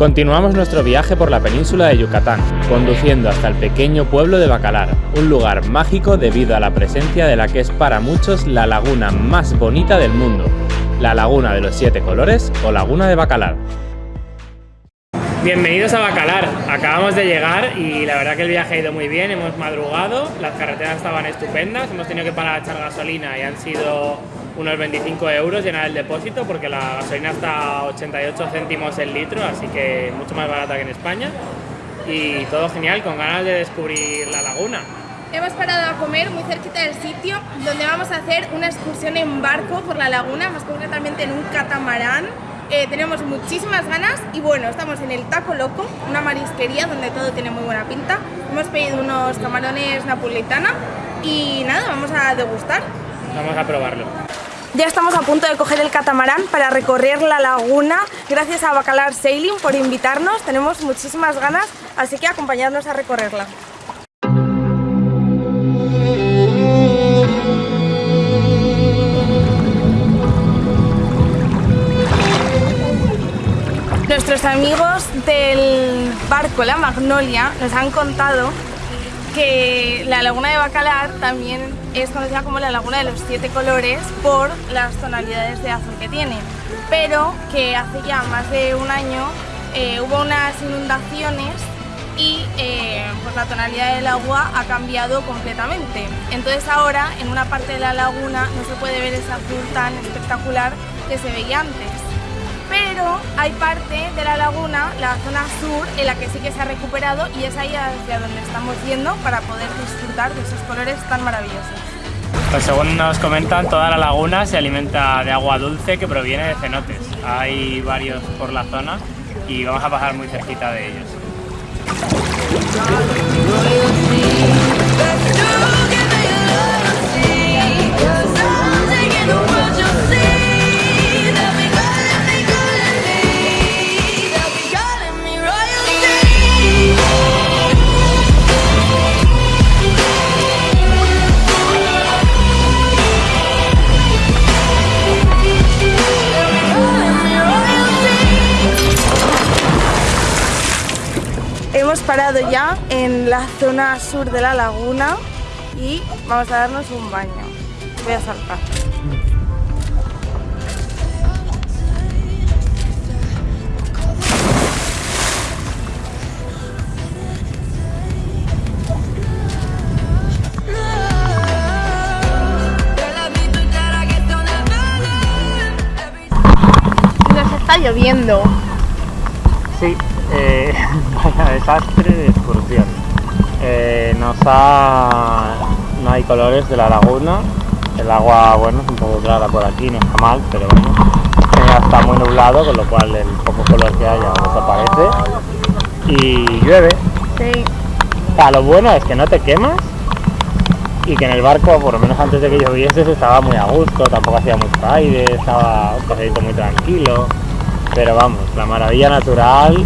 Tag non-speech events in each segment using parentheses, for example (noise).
Continuamos nuestro viaje por la península de Yucatán, conduciendo hasta el pequeño pueblo de Bacalar, un lugar mágico debido a la presencia de la que es para muchos la laguna más bonita del mundo, la Laguna de los Siete Colores o Laguna de Bacalar. Bienvenidos a Bacalar, acabamos de llegar y la verdad que el viaje ha ido muy bien, hemos madrugado, las carreteras estaban estupendas, hemos tenido que parar a echar gasolina y han sido unos 25 euros llenar el depósito porque la gasolina está a 88 céntimos el litro, así que mucho más barata que en España. Y todo genial, con ganas de descubrir la laguna. Hemos parado a comer muy cerquita del sitio donde vamos a hacer una excursión en barco por la laguna, más concretamente en un catamarán. Eh, tenemos muchísimas ganas y bueno, estamos en el Taco Loco, una marisquería donde todo tiene muy buena pinta. Hemos pedido unos camarones napolitana y nada, vamos a degustar. Vamos a probarlo. Ya estamos a punto de coger el catamarán para recorrer la laguna. Gracias a Bacalar Sailing por invitarnos. Tenemos muchísimas ganas, así que acompañadnos a recorrerla. Nuestros amigos del barco La Magnolia nos han contado que la laguna de Bacalar también es conocida como la laguna de los siete colores por las tonalidades de azul que tiene, pero que hace ya más de un año eh, hubo unas inundaciones y eh, pues la tonalidad del agua ha cambiado completamente. Entonces ahora en una parte de la laguna no se puede ver ese azul tan espectacular que se veía antes hay parte de la laguna, la zona sur, en la que sí que se ha recuperado y es ahí hacia donde estamos yendo para poder disfrutar de esos colores tan maravillosos. Pues según nos comentan, toda la laguna se alimenta de agua dulce que proviene de cenotes. Hay varios por la zona y vamos a pasar muy cerquita de ellos. Ya en la zona sur de la laguna y vamos a darnos un baño. Voy a saltar. Nos está lloviendo. Sí, eh, (laughs) vaya desastre de excursión. Eh, nos ha... no hay colores de la laguna. El agua, bueno, es un poco clara por aquí, no está mal, pero bueno. Ya está muy nublado, con lo cual el poco color que haya desaparece. Y llueve. Sí. O sea, lo bueno es que no te quemas y que en el barco, por lo menos antes de que lloviese, se estaba muy a gusto, tampoco hacía mucho aire, estaba un paseíto muy tranquilo. Pero vamos, la maravilla natural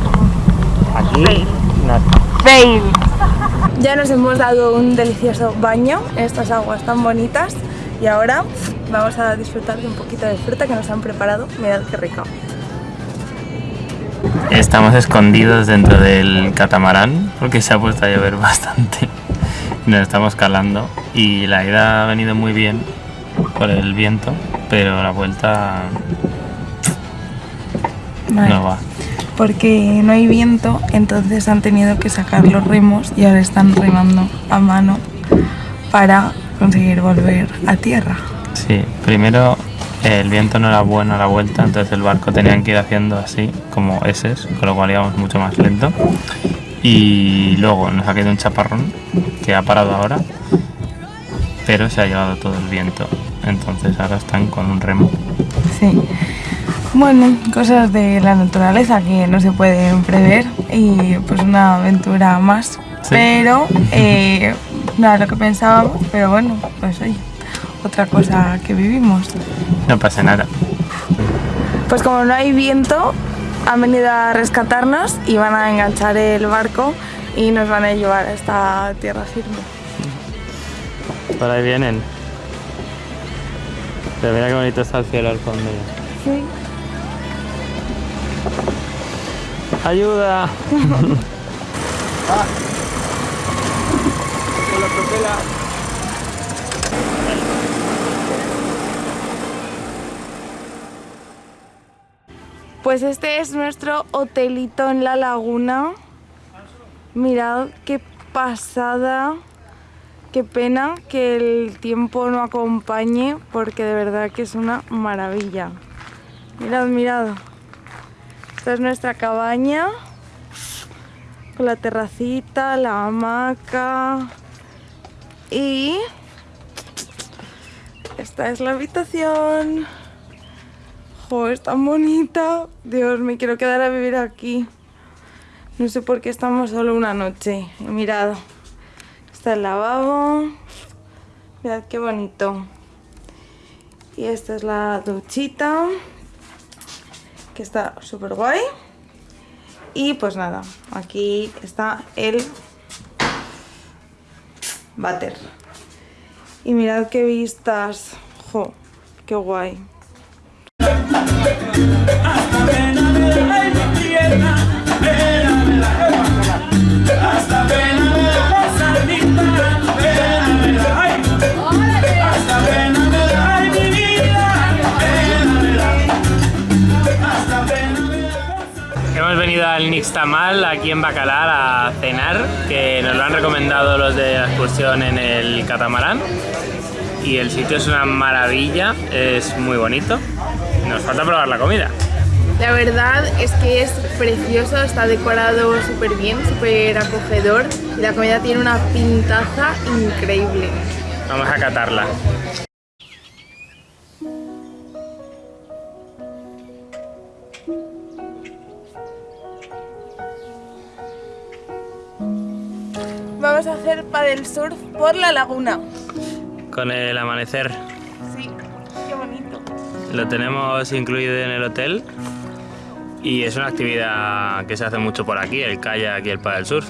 aquí no está. Fail. Ya nos hemos dado un delicioso baño en estas aguas tan bonitas y ahora vamos a disfrutar de un poquito de fruta que nos han preparado. Mirad qué rico. Estamos escondidos dentro del catamarán porque se ha puesto a llover (laughs) bastante. Nos estamos calando y la ida ha venido muy bien por el viento, pero la vuelta no va. Porque no hay viento, entonces han tenido que sacar los remos y ahora están remando a mano para conseguir volver a tierra. Sí, primero el viento no era bueno a la vuelta, entonces el barco tenían que ir haciendo así, como S, con lo cual íbamos mucho más lento. Y luego nos ha caído un chaparrón que ha parado ahora, pero se ha llevado todo el viento. Entonces ahora están con un remo. Sí. Bueno, cosas de la naturaleza que no se pueden prever y pues una aventura más. Pero (laughs) eh, no era lo que pensábamos, pero bueno, pues oye, otra cosa que vivimos. No pasa nada. Pues como no hay viento, han venido a rescatarnos y van a enganchar el barco y nos van a llevar a esta tierra firme. Por ahí vienen. Pero mira qué bonito está el cielo al fondo. Sí. ¡Ayuda! Pues este es nuestro hotelito en la laguna. Mirad qué pasada. Qué pena que el tiempo no acompañe porque de verdad que es una maravilla. Mirad, mirad. Esta es nuestra cabaña con la terracita, la hamaca y esta es la habitación. Jo, es tan bonita. Dios, me quiero quedar a vivir aquí. No sé por qué estamos solo una noche. Y mirad, está el lavabo. Mirad qué bonito. Y esta es la duchita, que está súper guay. Y pues nada, aquí está el váter. Y mirad qué vistas. Jo, qué guay. Venido al Nixtamal aquí en Bacalar a cenar, que nos lo han recomendado los de la excursión en el catamarán. Y el sitio es una maravilla, es muy bonito. Nos falta probar la comida. La verdad es que es precioso, está decorado súper bien, súper acogedor y la comida tiene una pintaza increíble. Vamos a catarla. Vamos a hacer paddle surf por la laguna. Con el amanecer. Sí, qué bonito. Lo tenemos incluido en el hotel y es una actividad que se hace mucho por aquí, el kayak y el paddle surf.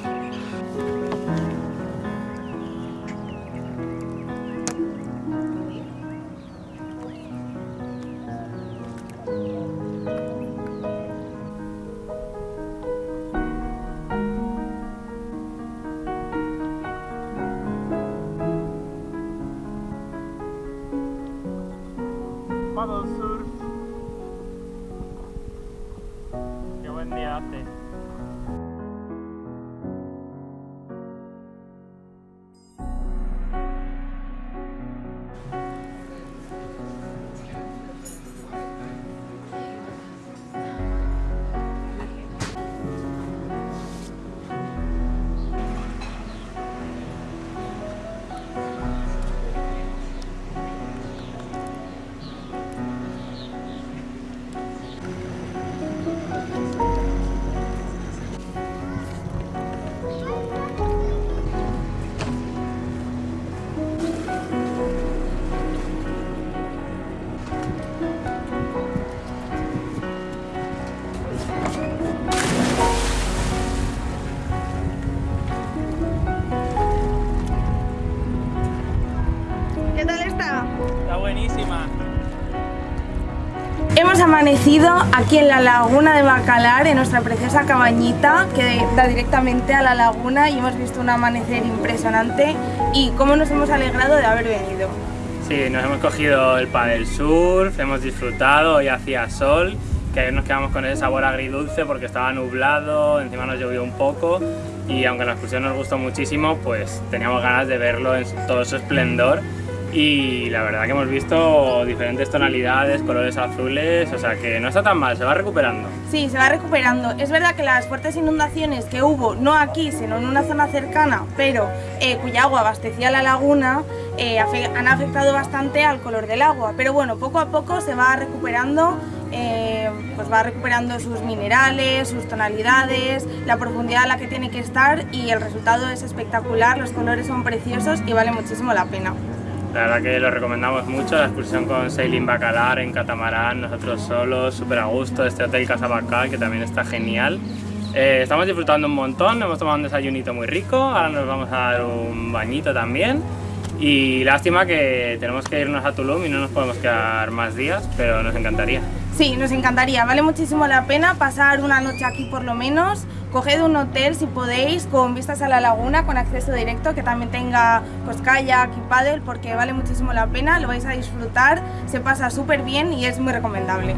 Amanecido aquí en la laguna de Bacalar, en nuestra preciosa cabañita que da directamente a la laguna y hemos visto un amanecer impresionante y cómo nos hemos alegrado de haber venido. Sí, nos hemos cogido el paddle surf, hemos disfrutado, hoy hacía sol, que ayer nos quedamos con ese sabor agridulce porque estaba nublado, encima nos llovió un poco y aunque la excursión nos gustó muchísimo, pues teníamos ganas de verlo en todo su esplendor y la verdad que hemos visto diferentes tonalidades, colores azules, o sea que no está tan mal, se va recuperando. Sí, se va recuperando. Es verdad que las fuertes inundaciones que hubo, no aquí, sino en una zona cercana, pero eh, cuya agua abastecía la laguna, eh, han afectado bastante al color del agua. Pero bueno, poco a poco se va recuperando, eh, pues va recuperando sus minerales, sus tonalidades, la profundidad a la que tiene que estar y el resultado es espectacular, los colores son preciosos y vale muchísimo la pena. La verdad que lo recomendamos mucho, la excursión con Sailing Bacalar en catamarán, nosotros solos, súper a gusto, este hotel Casa Bacal que también está genial. Eh, estamos disfrutando un montón, hemos tomado un desayunito muy rico, ahora nos vamos a dar un bañito también Y lástima que tenemos que irnos a Tulum y no nos podemos quedar más días, pero nos encantaría. Sí, nos encantaría. Vale muchísimo la pena pasar una noche aquí por lo menos. Coged un hotel si podéis con vistas a la laguna, con acceso directo, que también tenga pues kayak y paddle, porque vale muchísimo la pena, lo vais a disfrutar, se pasa súper bien y es muy recomendable.